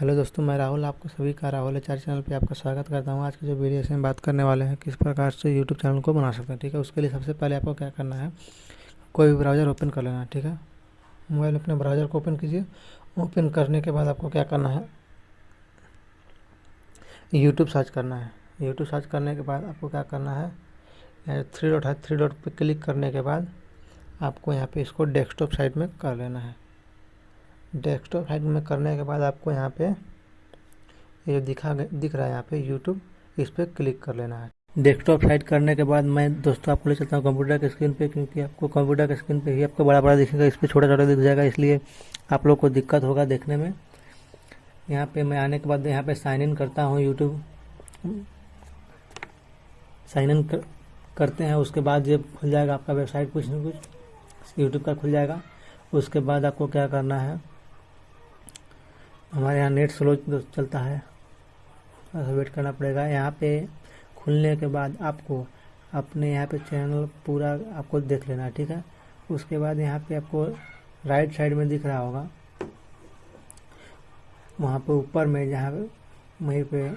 Hello दोस्तों, मैं राहुल, आपको सभी का राहुल चार चैनल पे आपका स्वागत करता हूँ। आज की जो वीडियो से हम बात करने वाले हैं, किस प्रकार से यूट्यूब चैनल को बना सकते हैं, ठीक है? उसके लिए सबसे पहले आपको क्या करना है, कोई भी ब्राउज़र ओपन कर लेना है, ठीक है? मोबाइल अपने ब्राउज़र को ओपन कीजिए। ओपन करने के बाद आपको क्या करना है यूट्यूब सर्च करना है। यूट्यूब सर्च करने के बाद आपको क्या करना है थ्री डॉट है थ्री डॉट पर क्लिक करने के बाद आपको यहाँ पर इसको डेस्कटॉप साइड में कर लेना है। डेस्कटॉप साइड में करने के बाद आपको यहाँ पे ये जो दिखा दिख रहा है यहाँ पे यूट्यूब इस पर क्लिक कर लेना है। डेस्कटॉप साइड करने के बाद मैं दोस्तों आपको ले चलता हूँ कंप्यूटर के स्क्रीन पे क्योंकि आपको कंप्यूटर के स्क्रीन पे ही आपको बड़ा बड़ा दिखेगा इस पर छोटा छोटा दिख जाएगा इसलिए आप लोग को दिक्कत होगा देखने में। यहाँ पे मैं आने के बाद यहाँ पे साइन इन करता हूँ यूट्यूब साइन इन कर, करते हैं उसके बाद जब खुल जाएगा आपका वेबसाइट कुछ ना कुछ यूट्यूब का खुल जाएगा। उसके बाद आपको क्या करना है हमारे यहाँ नेट स्लो चलता है। वेट करना पड़ेगा। यहाँ पे खुलने के बाद आपको अपने यहाँ पे चैनल पूरा आपको देख लेना है ठीक है? उसके बाद यहाँ पे आपको राइट साइड में दिख रहा होगा। वहाँ पे ऊपर में जहाँ पे वहीं पे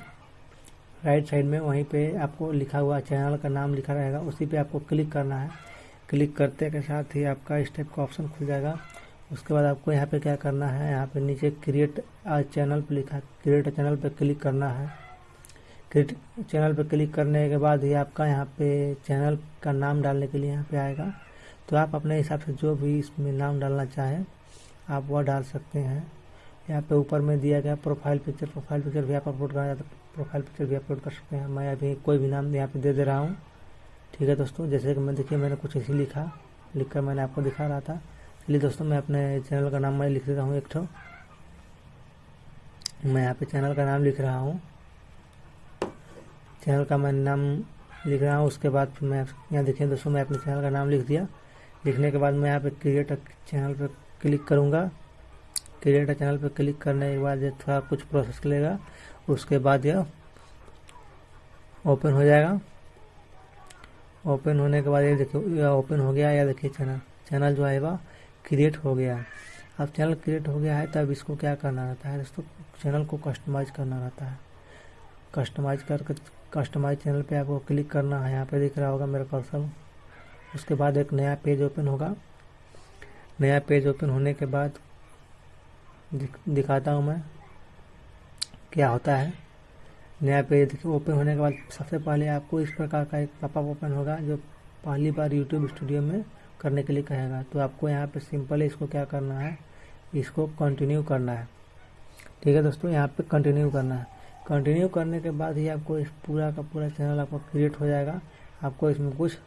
राइट साइड में वहीं पे आपको लिखा हुआ चैनल का नाम लिखा रहेगा। उसी पे आपको क्लिक करना है। क्लिक करते के साथ ही आपका इस टाइप का ऑप्शन खुल जाएगा। उसके बाद आपको यहाँ पे क्या करना है? यहाँ पे नीचे क्रिएट आ चैनल पे लिखा है क्रिएट चैनल पे क्लिक करना है। क्रिएट चैनल पे क्लिक करने के बाद ही आपका यहाँ पे चैनल का नाम डालने के लिए यहाँ पे आएगा। तो आप अपने हिसाब से जो भी इसमें नाम डालना चाहें, आप वह डाल सकते हैं। यहाँ पे ऊपर में दिया गया प्रोफ़ाइल पिक्चर प्रोफ़ाइल पिक्चर भी आप अपलोड करना चाहते प्रोफ़ाइल पिक्चर भी अपलोड कर सकते हैं। मैं अभी कोई भी नाम यहाँ पे दे दे रहा हूँ। ठीक है दोस्तों, जैसे कि मैं, देखिए मैंने कुछ ऐसी लिखा लिख कर मैंने आपको दिखा रहा था। चलिए दोस्तों, मैं अपने चैनल का नाम मैं लिख देता हूँ एक ठो। मैं यहाँ पे चैनल का नाम लिख रहा हूँ। चैनल का मैं नाम लिख रहा हूँ, उसके बाद फिर मैं यहाँ देखिए दोस्तों, मैं अपने चैनल का नाम लिख दिया। लिखने के बाद मैं यहाँ पे क्रिएट चैनल पर क्लिक करूँगा। क्रिएट चैनल पर क्लिक करने के बाद थोड़ा कुछ प्रोसेस लेगा उसके बाद यह ओपन हो जाएगा। ओपन होने के बाद ये देखिए ओपन हो गया, या देखिए चैनल चैनल जो वह क्रिएट हो गया। अब चैनल क्रिएट हो गया है तब इसको क्या करना रहता है? दोस्तों चैनल को कस्टमाइज करना रहता है। कस्टमाइज करके कस्टमाइज चैनल पे आपको क्लिक करना है। यहाँ पे दिख रहा होगा मेरा कर्सर उसके बाद एक नया पेज ओपन होगा। नया पेज ओपन होने के बाद दिख, दिखाता हूँ मैं क्या होता है। नया पेज ओपन होने के बाद सबसे पहले आपको इस प्रकार का एक पॉपअप ओपन होगा जो पहली बार यूट्यूब स्टूडियो में करने के लिए कहेगा। तो आपको यहाँ पे सिंपल इसको क्या करना है? इसको कंटिन्यू करना है। ठीक है दोस्तों, यहाँ पे कंटिन्यू करना है। कंटिन्यू करने के बाद ही आपको इस पूरा का पूरा चैनल आपका क्रिएट हो जाएगा। आपको इसमें कुछ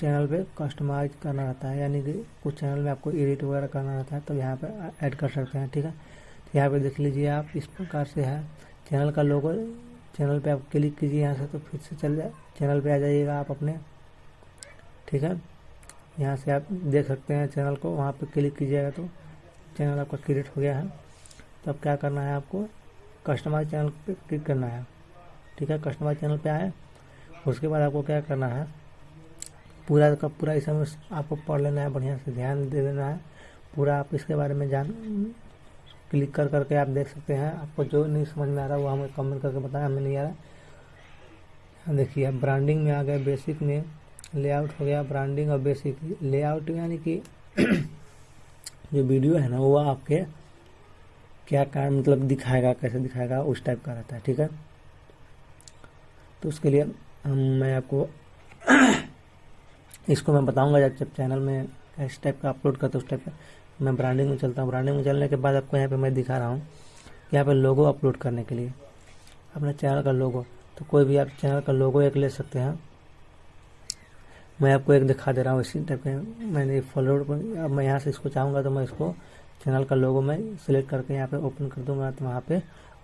चैनल पे कस्टमाइज करना रहता है, यानी कि कुछ चैनल में आपको एडिट वगैरह करना रहता है तो यहाँ पे ऐड कर सकते हैं, ठीक है? तो यहाँ पे देख लीजिए आप, इस प्रकार से है। चैनल का लोगो चैनल पे आप क्लिक कीजिए यहाँ से तो फिर से चल जाए। चैनल पे आ जाइएगा आप अपने, ठीक है? यहाँ से आप देख सकते हैं चैनल को, वहाँ पर क्लिक कीजिएगा तो चैनल आपका क्रिएट हो गया है। तो अब क्या करना है आपको? कस्टमाइज चैनल पे क्लिक करना है। ठीक है, कस्टमाइज चैनल पे आए। उसके बाद आपको क्या करना है? पूरा का पूरा इस समय आपको पढ़ लेना है, बढ़िया से ध्यान दे देना है। पूरा आप इसके बारे में जान, क्लिक कर करके आप देख सकते हैं। आपको जो नहीं समझ में आ रहा वो हमें कमेंट करके बताया हमें नहीं आ रहा देखिए ब्रांडिंग में आ गए बेसिक में। लेआउट हो गया ब्रांडिंग और बेसिक लेआउट यानी कि जो वीडियो है ना, वो आपके क्या क्या मतलब दिखाएगा, कैसे दिखाएगा, उस टाइप का रहता है, ठीक है? तो उसके लिए हम, मैं आपको इसको मैं बताऊँगा जब जब चैनल में इस टाइप का अपलोड करता उस टाइप का मैं ब्रांडिंग में चलता हूँ। ब्रांडिंग में चलने के बाद आपको यहाँ पे मैं दिखा रहा हूँ यहाँ पे लोगो अपलोड करने के लिए। अपने चैनल का लोगो तो कोई भी आप चैनल का लोगो एक ले सकते हैं। मैं आपको एक दिखा दे रहा हूँ, इसी टाइप के मैंने फॉलोड पर अब मैं यहाँ से इसको चाहूँगा तो मैं इसको चैनल का लोगो मैं सिलेक्ट करके यहाँ पे ओपन कर दूँगा तो वहाँ पे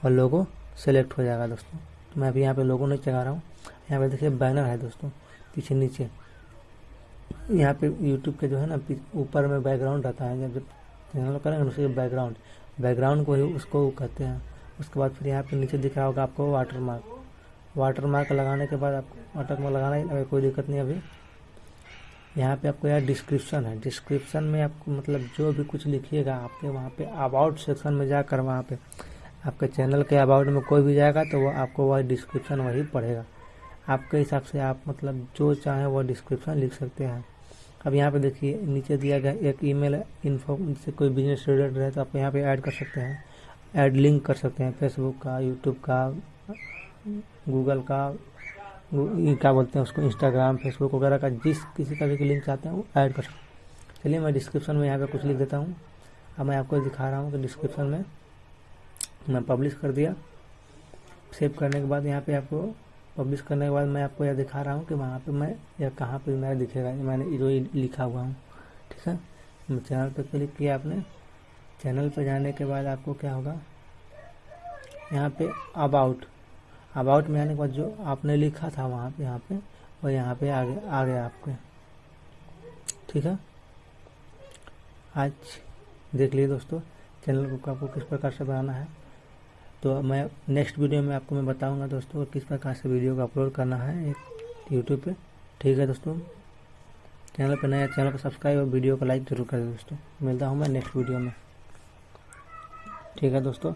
और लोगो सेलेक्ट हो जाएगा दोस्तों। तो मैं अभी यहाँ पे लोगो नहीं चला रहा हूँ। यहाँ पे देखिए बैनर है दोस्तों, पीछे नीचे। यहाँ पे यूट्यूब के जो है ना ऊपर में बैकग्राउंड रहता है। जब चैनल करेंगे उसके बैकग्राउंड बैकग्राउंड को ही उसको कहते हैं। उसके बाद फिर यहाँ पे नीचे दिख रहा होगा आपको वाटर मार्क वाटर मार्क लगाने के बाद आपको वाटर मार्क लगाना कोई दिक्कत नहीं अभी यहाँ पे आपको यार डिस्क्रिप्शन है। डिस्क्रिप्शन में आपको मतलब जो भी कुछ लिखिएगा, आपके वहाँ पे अबाउट सेक्शन में जाकर वहाँ पे आपके चैनल के अबाउट में कोई भी जाएगा तो वो आपको वह डिस्क्रिप्शन वही पढ़ेगा। आपके हिसाब से आप मतलब जो चाहें वो डिस्क्रिप्शन लिख सकते हैं। अब यहाँ पे देखिए, नीचे दिया गया एक ईमेल इन्फो से कोई बिज़नेस रिलेटेड है तो आप यहाँ पे ऐड कर सकते हैं। ऐड लिंक कर सकते हैं फेसबुक का यूट्यूब का गूगल का क्या बोलते हैं उसको इंस्टाग्राम फेसबुक वगैरह का जिस किसी का भी लिंक चाहते हैं वो ऐड कर सकते हैं। चलिए मैं डिस्क्रिप्शन में यहाँ पे कुछ लिख देता हूँ। अब मैं आपको दिखा रहा हूँ कि डिस्क्रिप्शन में मैं पब्लिश कर दिया। सेव करने के बाद यहाँ पे आपको पब्लिश करने के बाद मैं आपको यह दिखा रहा हूँ कि वहाँ पे मैं या कहाँ पे मेरा दिखेगा मैंने जो लिखा हुआ हूँ, ठीक है? चैनल पे क्लिक किया आपने। चैनल पे जाने के बाद आपको क्या होगा? यहाँ पे अबाउट अबाउट में आने के बाद जो आपने लिखा था वहाँ पे, यहाँ पे, वो यहाँ पे आगे आ गया आपके। ठीक है? आज देख लीजिए दोस्तों चैनल को आपको किस प्रकार से बनाना है। तो मैं नेक्स्ट वीडियो में आपको मैं बताऊँगा दोस्तों किस प्रकार से वीडियो को अपलोड करना है एक यूट्यूब पे। ठीक है दोस्तों? चैनल पर नया चैनल को सब्सक्राइब और वीडियो को लाइक ज़रूर करें दोस्तों। मिलता हूँ मैं नेक्स्ट वीडियो में। ठीक है दोस्तों?